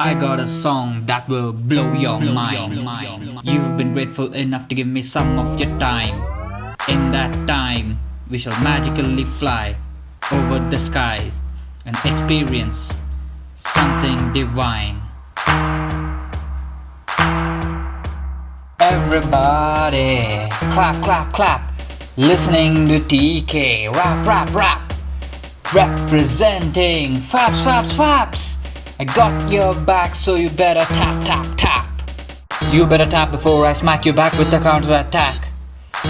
I got a song that will blow your mind. You've been grateful enough to give me some of your time. In that time, we shall magically fly over the skies and experience something divine. Everybody, clap, clap, clap. Listening to TK, rap, rap, rap. Representing Faps, Faps, Faps. I got your back, so you better tap, tap, tap. You better tap before I smack you back with the counter attack.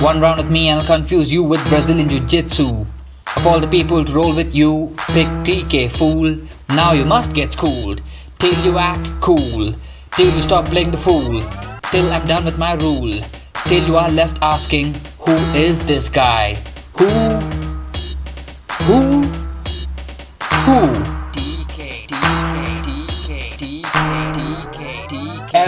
One round with me and I'll confuse you with Brazilian Jiu Jitsu. Of all the people to roll with you, pick TK, fool. Now you must get schooled. Till you act cool. Till you stop playing the fool. Till I'm done with my rule. Till you are left asking, who is this guy? Who? Who? Who?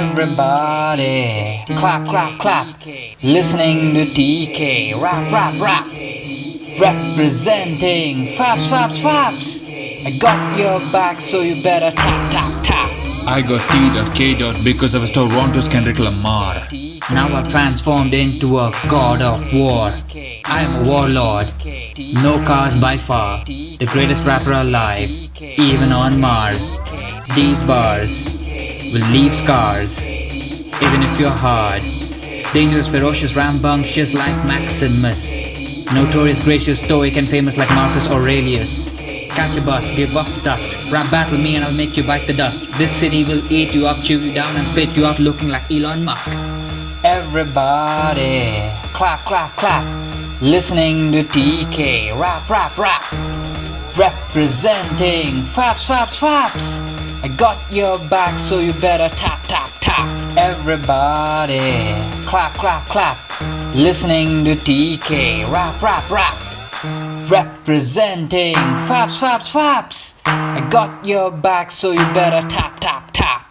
Everybody, clap, clap, clap. Listening to TK, rap, rap, rap. Representing Faps, Faps, Faps. I got your back, so you better tap, tap, tap. I got T.K. because I was Toronto's Kendrick Lamar. Now I've transformed into a god of war. I am a warlord. No cars by far. The greatest rapper alive, even on Mars. These bars will leave scars, even if you're hard. Dangerous, ferocious, rambunctious like Maximus. Notorious, gracious, stoic, and famous like Marcus Aurelius. Catch a bus, give up the dust. Rap battle me and I'll make you bite the dust. This city will eat you up, chew you down, and spit you out looking like Elon Musk. Everybody, clap, clap, clap. Listening to TK, rap, rap, rap. Representing Faps, Faps, Faps. I got your back, so you better tap, tap, tap. Everybody, clap, clap, clap. Listening to TK, rap, rap, rap. Representing Faps, Faps, Faps. I got your back, so you better tap, tap, tap.